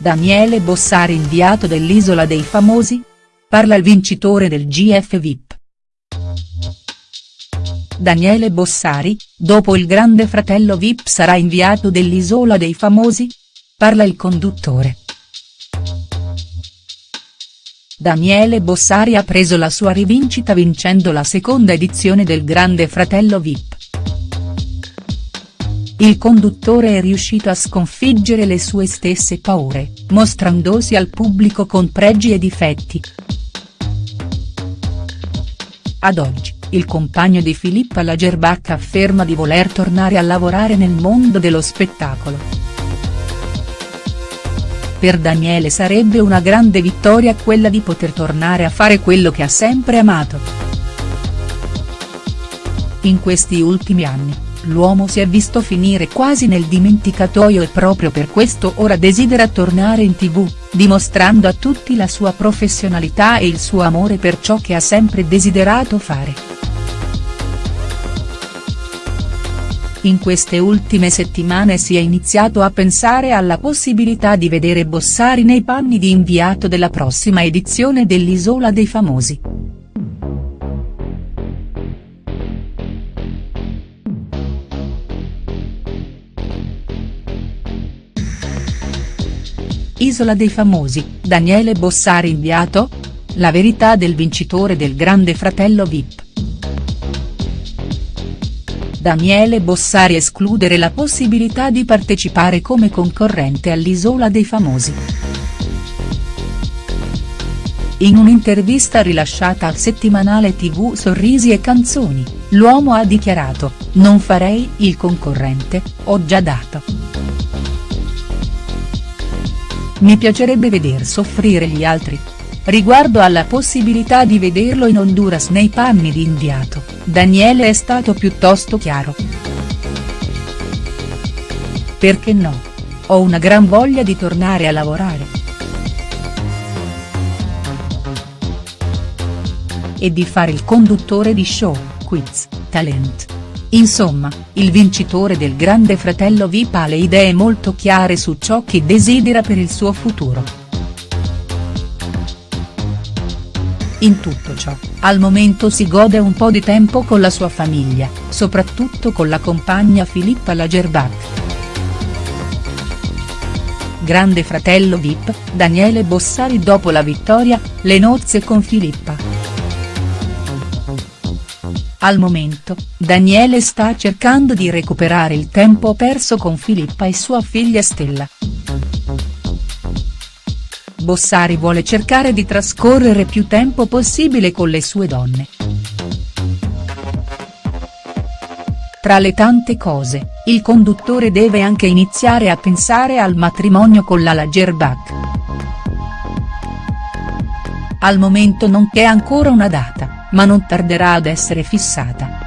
Daniele Bossari inviato dell'Isola dei Famosi? Parla il vincitore del GF VIP. Daniele Bossari, dopo il grande fratello VIP sarà inviato dell'Isola dei Famosi? Parla il conduttore. Daniele Bossari ha preso la sua rivincita vincendo la seconda edizione del Grande Fratello VIP. Il conduttore è riuscito a sconfiggere le sue stesse paure, mostrandosi al pubblico con pregi e difetti. Ad oggi, il compagno di Filippa Lagerbach afferma di voler tornare a lavorare nel mondo dello spettacolo. Per Daniele sarebbe una grande vittoria quella di poter tornare a fare quello che ha sempre amato. In questi ultimi anni, l'uomo si è visto finire quasi nel dimenticatoio e proprio per questo ora desidera tornare in tv, dimostrando a tutti la sua professionalità e il suo amore per ciò che ha sempre desiderato fare. In queste ultime settimane si è iniziato a pensare alla possibilità di vedere Bossari nei panni di inviato della prossima edizione dell'Isola dei Famosi. Isola dei Famosi, Daniele Bossari inviato? La verità del vincitore del Grande Fratello Vip. Daniele Bossari escludere la possibilità di partecipare come concorrente all'Isola dei Famosi. In un'intervista rilasciata al settimanale tv Sorrisi e Canzoni, l'uomo ha dichiarato, non farei il concorrente, ho già dato. Mi piacerebbe veder soffrire gli altri. Riguardo alla possibilità di vederlo in Honduras nei panni di inviato, Daniele è stato piuttosto chiaro. Perché no? Ho una gran voglia di tornare a lavorare. E di fare il conduttore di show, quiz, talent. Insomma, il vincitore del Grande Fratello VIP ha le idee molto chiare su ciò che desidera per il suo futuro. In tutto ciò, al momento si gode un po' di tempo con la sua famiglia, soprattutto con la compagna Filippa Lagerbach. Grande fratello VIP, Daniele Bossari dopo la vittoria, le nozze con Filippa. Al momento, Daniele sta cercando di recuperare il tempo perso con Filippa e sua figlia Stella. Bossari vuole cercare di trascorrere più tempo possibile con le sue donne. Tra le tante cose, il conduttore deve anche iniziare a pensare al matrimonio con la Lagerbach. Al momento non c'è ancora una data ma non tarderà ad essere fissata.